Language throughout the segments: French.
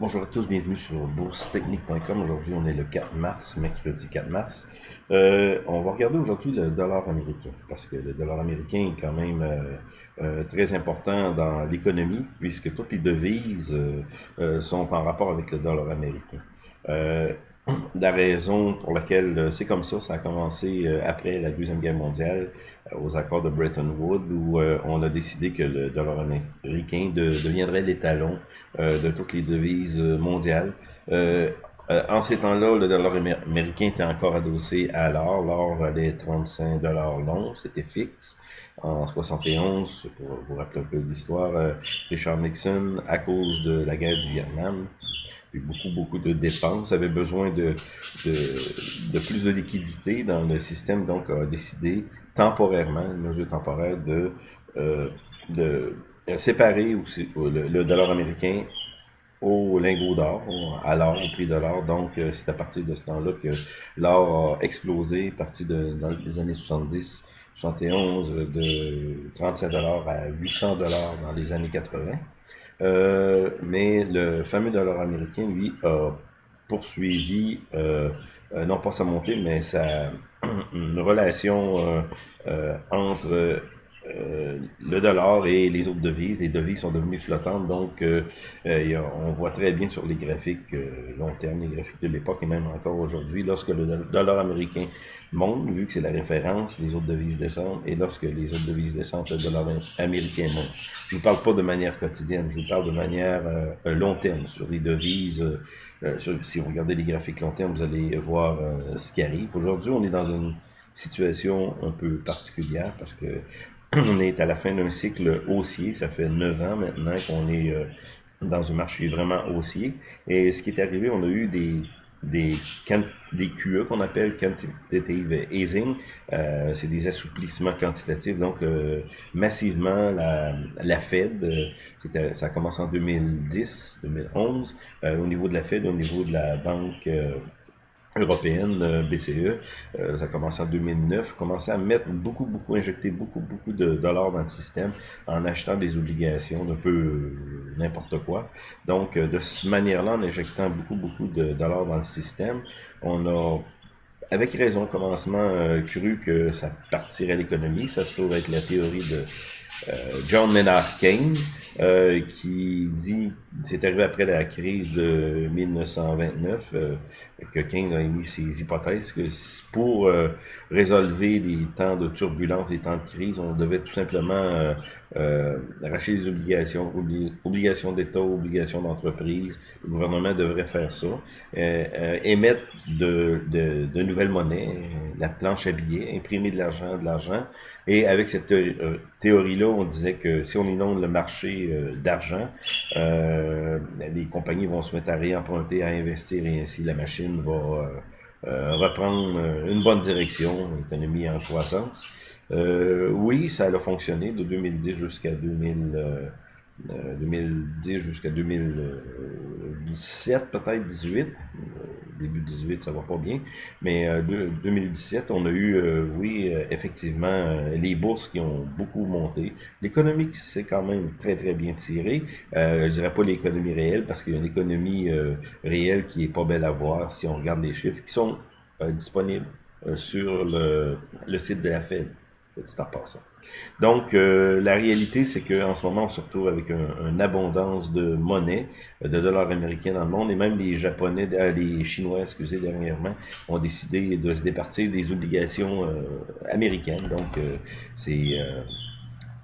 Bonjour à tous, bienvenue sur boursetechnique.com. Aujourd'hui, on est le 4 mars, mercredi 4 mars. Euh, on va regarder aujourd'hui le dollar américain, parce que le dollar américain est quand même euh, euh, très important dans l'économie, puisque toutes les devises sont en rapport avec le dollar américain. la raison pour laquelle c'est comme ça, ça a commencé après la Deuxième Guerre mondiale, aux accords de Bretton Woods, où on a décidé que le dollar américain deviendrait l'étalon de toutes les devises mondiales. Euh, en ces temps-là, le dollar américain était encore adossé à l'or. L'or valait 35 dollars long, c'était fixe. En 71, pour vous rappeler un peu l'histoire, euh, Richard Nixon, à cause de la guerre du Vietnam, eu beaucoup, beaucoup de dépenses, avait besoin de, de, de, plus de liquidité dans le système, donc a décidé temporairement, une mesure temporaire, de, euh, de séparer aussi le dollar américain au lingot d'or, à l'or, au prix de l'or. Donc, euh, c'est à partir de ce temps-là que l'or a explosé, à partir de, dans années 70, 71, de 35 dollars à 800 dollars dans les années 80. Euh, mais le fameux dollar américain, lui, a poursuivi, euh, euh non pas sa montée, mais sa une relation euh, entre euh, le dollar et les autres devises. Les devises sont devenues flottantes, donc euh, euh, on voit très bien sur les graphiques long terme, les graphiques de l'époque et même encore aujourd'hui, lorsque le dollar américain monte, vu que c'est la référence, les autres devises descendent, et lorsque les autres devises descendent, le dollar américain monte. Je ne vous parle pas de manière quotidienne, je vous parle de manière long terme sur les devises. Si vous regardez les graphiques long terme, vous allez voir ce qui arrive. Aujourd'hui, on est dans une situation un peu particulière parce que on est à la fin d'un cycle haussier. Ça fait neuf ans maintenant qu'on est euh, dans un marché vraiment haussier. Et ce qui est arrivé, on a eu des, des, QE qu'on appelle Quantitative Easing. Euh, c'est des assouplissements quantitatifs. Donc, euh, massivement, la, la Fed, ça a commencé en 2010, 2011, au niveau de la Fed, au niveau de la Banque européenne, euh, BCE, euh, ça a commencé en 2009, commençait à mettre beaucoup, beaucoup, injecter beaucoup, beaucoup de dollars dans le système en achetant des obligations d'un peu euh, n'importe quoi. Donc, de cette manière-là, en injectant beaucoup, beaucoup de dollars dans le système, on a avec raison, commencement, cru que ça partirait l'économie. Ça se trouve être la théorie de John Maynard Keynes, qui dit, c'est arrivé après la crise de 1929, que King a émis ses hypothèses que pour euh, résolver les temps de turbulence, les temps de crise, on devait tout simplement euh, euh, arracher les obligations, obligations d'État, obligations d'entreprise. Le gouvernement devrait faire ça, émettre de, de, de, nouvelles monnaies, la planche à billets, imprimer de l'argent, de l'argent. Et avec cette théorie-là, on disait que si on inonde le marché d'argent, les compagnies vont se mettre à réemprunter, à investir et ainsi la machine va euh, euh, reprendre euh, une bonne direction, l'économie en croissance. oui, ça a fonctionné de 2010 jusqu'à 2000. 2010 jusqu'à 2017, peut-être 18. Début 18, ça va pas bien. Mais 2017, on a eu, oui, effectivement, les bourses qui ont beaucoup monté. L'économie c'est quand même très, très bien tiré. je dirais pas l'économie réelle, parce qu'il y a une économie réelle qui est pas belle à voir si on regarde les chiffres qui sont disponibles sur le site de la Fed. Donc, euh, la réalité, c'est qu'en ce moment, on se retrouve avec une abondance de monnaie, euh, de dollars américains dans le monde, et même les Japonais, euh, les Chinois, excusez, dernièrement, ont décidé de se départir des obligations américaines. Donc, c'est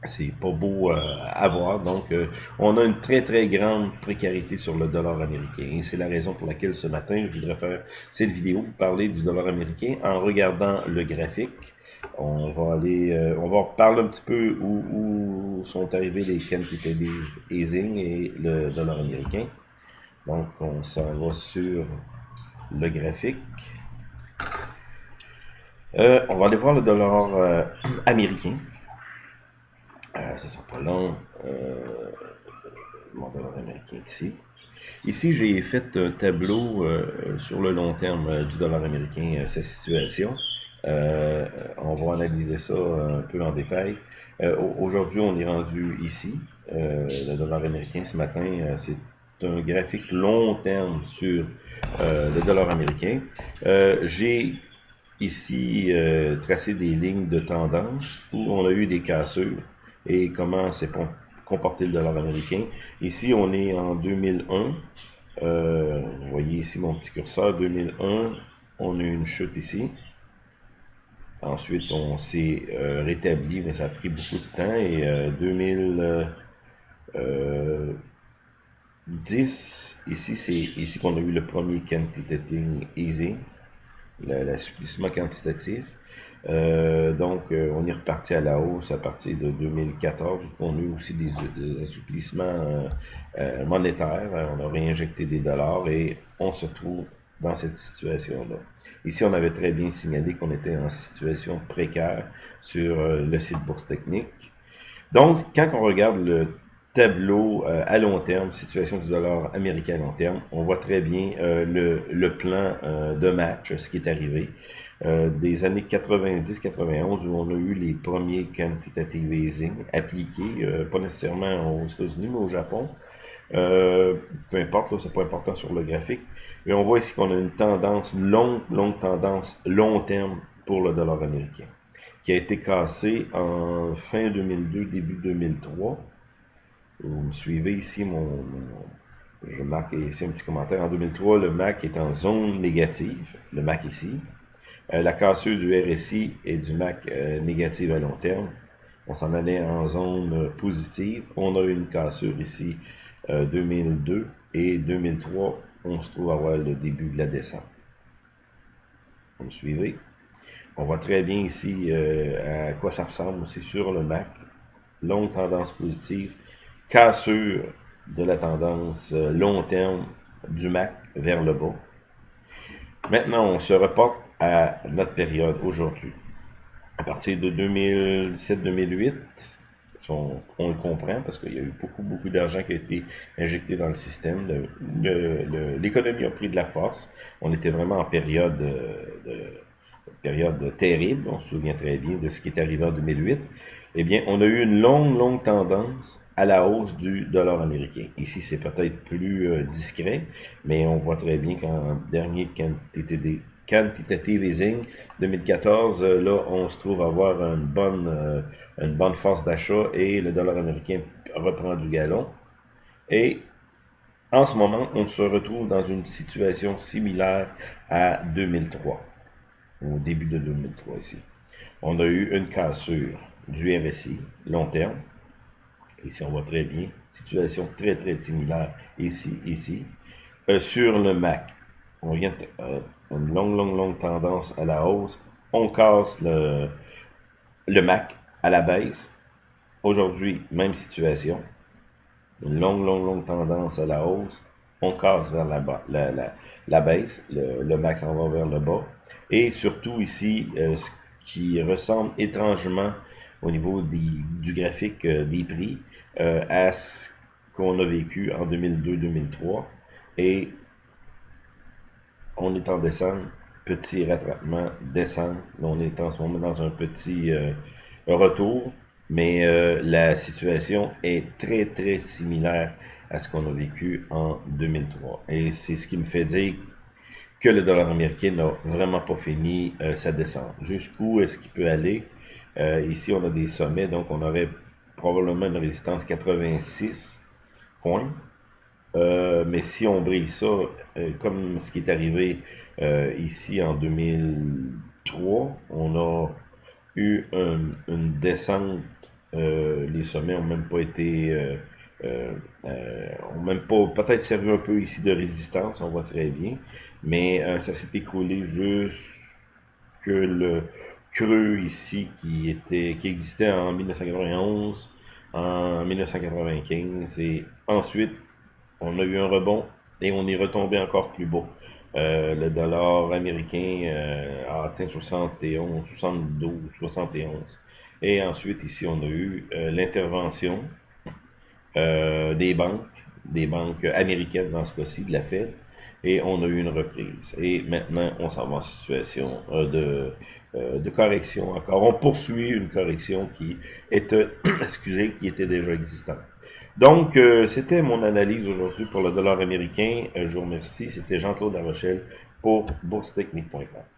c'est pas beau à voir. Donc, on a une très, très grande précarité sur le dollar américain. Et c'est la raison pour laquelle ce matin, je voudrais faire cette vidéo, vous parler du dollar américain en regardant le graphique. On va aller, euh, on va parler un petit peu où, sont arrivés les quantitative easing et le dollar américain. Donc, on s'en va sur le graphique. Euh, on va aller voir le dollar euh, américain. ça sera pas long. mon dollar américain ici. Ici, j'ai fait un tableau sur le long terme du dollar américain, sa situation. Euh, on va analyser ça un peu en détail. Euh, aujourd'hui, on est rendu ici. Euh, le dollar américain ce matin, c'est un graphique long terme sur le dollar américain. J'ai ici tracé des lignes de tendance où on a eu des cassures et comment s'est comporté le dollar américain. Ici, on est en 2001. vous voyez ici mon petit curseur, 2001. On a une chute ici. Ensuite, on s'est euh, rétabli, mais ça a pris beaucoup de temps. Et 2010, euh, euh, ici, c'est ici qu'on a eu le premier quantitative easing, l'assouplissement quantitatif. donc, on est reparti à la hausse à partir de 2014. On a eu aussi des, assouplissements monétaires. On a réinjecté des dollars et on se trouve dans cette situation-là. Ici, on avait très bien signalé qu'on était en situation précaire sur euh, le site Bourse Technique. Donc, quand on regarde le tableau euh, à long terme, situation du dollar américain à long terme, on voit très bien euh, le, le, plan de match, ce qui est arrivé. des années 90-91 où on a eu les premiers quantitative easing appliqués, pas nécessairement aux États-Unis, mais au Japon. peu importe, c'est pas important sur le graphique. Et on voit ici qu'on a une tendance longue, longue tendance long terme pour le dollar américain, qui a été cassé en fin 2002, début 2003. Vous me suivez ici, mon, je marque ici un petit commentaire. En 2003, le MAC est en zone négative, le MAC ici. Euh, la cassure du RSI et du MAC euh, négative à long terme. On s'en allait en zone euh, positive. On a eu une cassure ici 2002 et 2003 on se trouve à voir le début de la descente. Vous me suivez? On voit très bien ici euh, à quoi ça ressemble aussi sur le MAC. Longue tendance positive, cassure de la tendance euh, long terme du MAC vers le bas. Maintenant, on se reporte à notre période aujourd'hui. À partir de 2007-2008, on, le comprend parce qu'il y a eu beaucoup, beaucoup d'argent qui a été injecté dans le système. L'économie a pris de la force. On était vraiment en période, de, période terrible. On se souvient très bien de ce qui est arrivé en 2008. Eh bien, on a eu une longue, longue tendance à la hausse du dollar américain. Ici, c'est peut-être plus euh, discret, mais on voit très bien qu'en dernier quantité quantitative easing 2014, euh, là, on se trouve avoir une bonne, euh, une bonne force d'achat et le dollar américain reprend du galon. Et en ce moment, on se retrouve dans une situation similaire à 2003, au début de 2003 ici. On a eu une cassure du RSI, long terme. Ici, on voit très bien. Situation très, très similaire ici, ici. Euh, sur le MAC, on vient euh, une longue, longue, longue tendance à la hausse. On casse le, le MAC à la baisse. Aujourd'hui, même situation. Une longue, longue, longue tendance à la hausse. On casse vers la, baisse. Le, le max en va vers le bas. Et surtout ici, euh, ce qui ressemble étrangement au niveau du graphique euh, des prix euh, à ce qu'on a vécu en 2002-2003. Et on est en descente, petit rattrapement, descente. On est en ce moment dans un petit retour, mais euh, la situation est très, très similaire à ce qu'on a vécu en 2003. Et c'est ce qui me fait dire que le dollar américain n'a vraiment pas fini euh, sa descente. Jusqu'où est-ce qu'il peut aller? Euh, ici, on a des sommets, donc on aurait probablement une résistance 86 points. Mais si on brille ça, comme ce qui est arrivé ici en 2003, on a eu une descente. Euh, les sommets ont même pas été, euh, euh, ont même pas, peut-être servi un peu ici de résistance, on voit très bien, mais ça s'est écroulé juste que le creux ici qui était, qui existait en 1991, en 1995, et ensuite on a eu un rebond et on est retombé encore plus bas. Euh, le dollar américain euh, a atteint 71, 72, 71. Et ensuite, ici, on a eu euh, l'intervention des banques, des banques américaines dans ce cas-ci, de la Fed, et on a eu une reprise. Et maintenant, on s'en va en situation de, de correction encore. On poursuit une correction qui, est, excusez, qui était déjà existante. Donc, euh, c'était mon analyse aujourd'hui pour le dollar américain. je vous remercie. C'était Jean-Claude Rochelle pour boursetechnique.com.